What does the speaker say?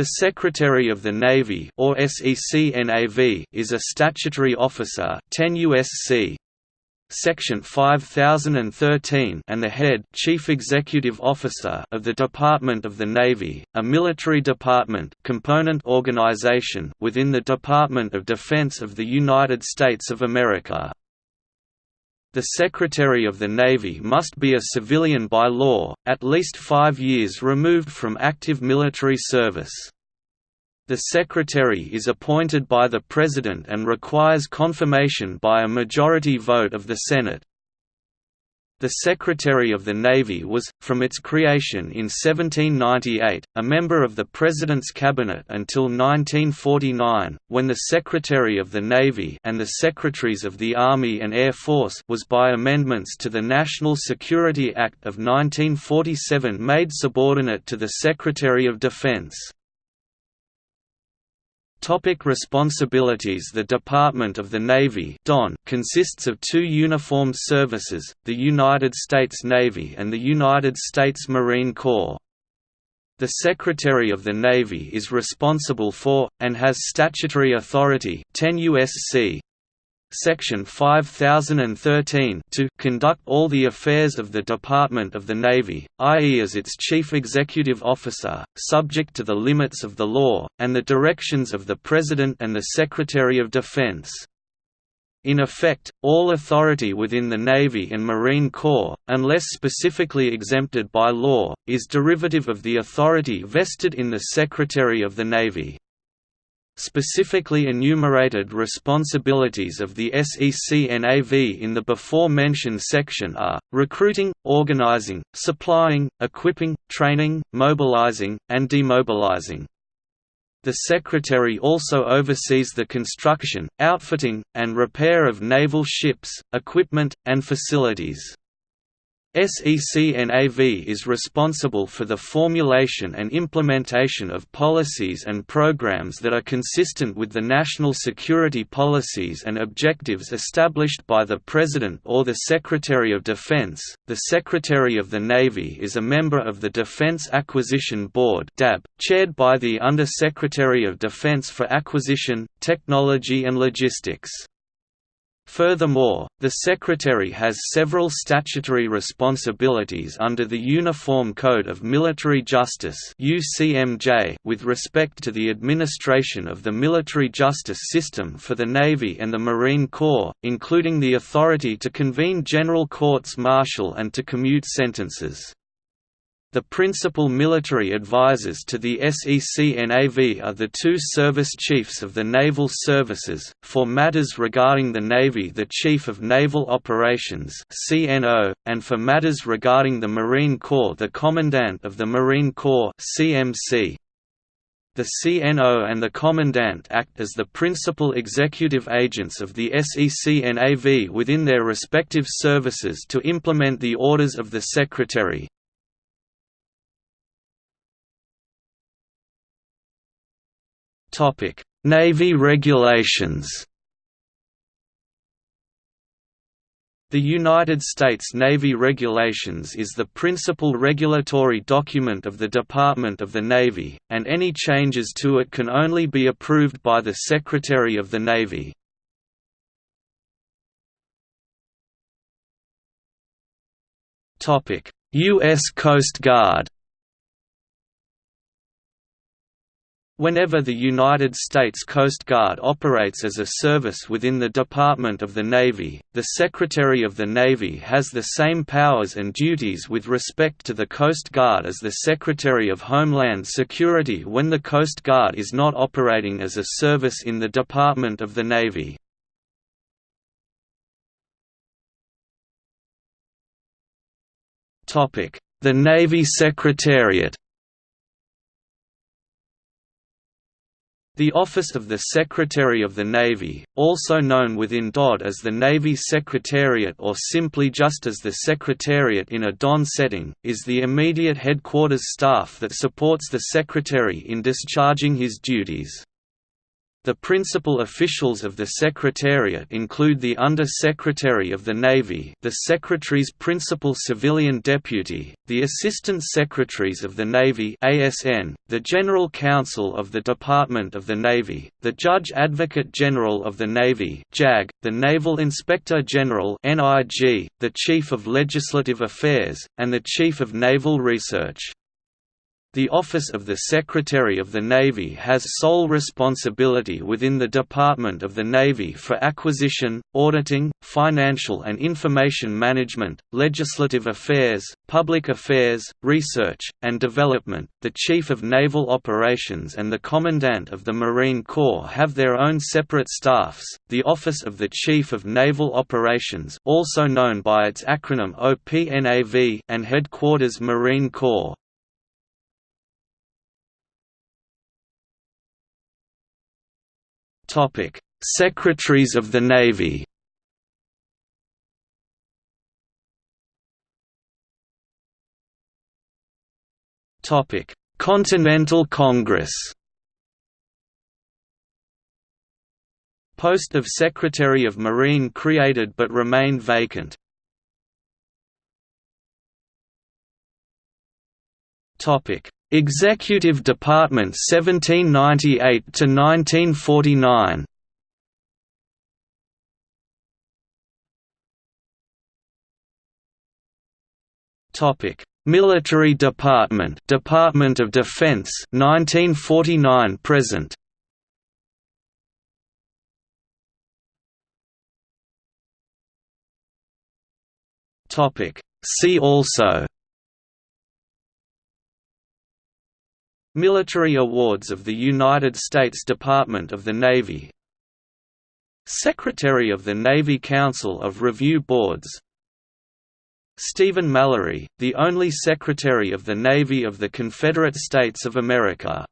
The Secretary of the Navy or SECNAV is a statutory officer 10 USC Section 5013 and the head Chief Executive Officer of the Department of the Navy, a military department component organization within the Department of Defense of the United States of America. The Secretary of the Navy must be a civilian by law, at least five years removed from active military service. The Secretary is appointed by the President and requires confirmation by a majority vote of the Senate. The Secretary of the Navy was, from its creation in 1798, a member of the President's Cabinet until 1949, when the Secretary of the Navy and the Secretaries of the Army and Air Force was by amendments to the National Security Act of 1947 made subordinate to the Secretary of Defense. Topic responsibilities The Department of the Navy consists of two uniformed services, the United States Navy and the United States Marine Corps. The Secretary of the Navy is responsible for, and has statutory authority 10 USC Section 5013 to conduct all the affairs of the Department of the Navy, i.e. as its chief executive officer, subject to the limits of the law, and the directions of the President and the Secretary of Defense. In effect, all authority within the Navy and Marine Corps, unless specifically exempted by law, is derivative of the authority vested in the Secretary of the Navy. Specifically enumerated responsibilities of the SECNAV in the before-mentioned section are, recruiting, organizing, supplying, equipping, training, mobilizing, and demobilizing. The Secretary also oversees the construction, outfitting, and repair of naval ships, equipment, and facilities. SECNAV is responsible for the formulation and implementation of policies and programs that are consistent with the national security policies and objectives established by the President or the Secretary of Defense. The Secretary of the Navy is a member of the Defense Acquisition Board (DAB), chaired by the Under-Secretary of Defense for Acquisition, Technology and Logistics. Furthermore, the Secretary has several statutory responsibilities under the Uniform Code of Military Justice with respect to the administration of the military justice system for the Navy and the Marine Corps, including the authority to convene general courts martial and to commute sentences. The principal military advisors to the SECNAV are the two service chiefs of the naval services, for matters regarding the Navy the Chief of Naval Operations CNO, and for matters regarding the Marine Corps the Commandant of the Marine Corps CMC. The CNO and the Commandant act as the principal executive agents of the SECNAV within their respective services to implement the orders of the Secretary. Topic: Navy regulations. The United States Navy Regulations is the principal regulatory document of the Department of the Navy, and any changes to it can only be approved by the Secretary of the Navy. U.S. Coast Guard Whenever the United States Coast Guard operates as a service within the Department of the Navy, the Secretary of the Navy has the same powers and duties with respect to the Coast Guard as the Secretary of Homeland Security when the Coast Guard is not operating as a service in the Department of the Navy. The Navy Secretariat The Office of the Secretary of the Navy, also known within DOD as the Navy Secretariat or simply just as the Secretariat in a DON setting, is the immediate headquarters staff that supports the Secretary in discharging his duties. The principal officials of the Secretariat include the Under-Secretary of the Navy the Secretary's principal civilian deputy, the Assistant Secretaries of the Navy ASN, the General Counsel of the Department of the Navy, the Judge Advocate General of the Navy JAG, the Naval Inspector General NIG, the Chief of Legislative Affairs, and the Chief of Naval Research. The Office of the Secretary of the Navy has sole responsibility within the Department of the Navy for acquisition, auditing, financial and information management, legislative affairs, public affairs, research, and development. The Chief of Naval Operations and the Commandant of the Marine Corps have their own separate staffs. The Office of the Chief of Naval Operations, also known by its acronym OPNAV, and Headquarters Marine Corps, Secretaries of the Navy. Topic: Continental Congress. Post of Secretary of Marine created but remained vacant. Topic: Executive Department 1798 to 1949 Topic Military Department Department of Defense 1949 present. Topic See also Military awards of the United States Department of the Navy. Secretary of the Navy Council of Review Boards. Stephen Mallory, the only Secretary of the Navy of the Confederate States of America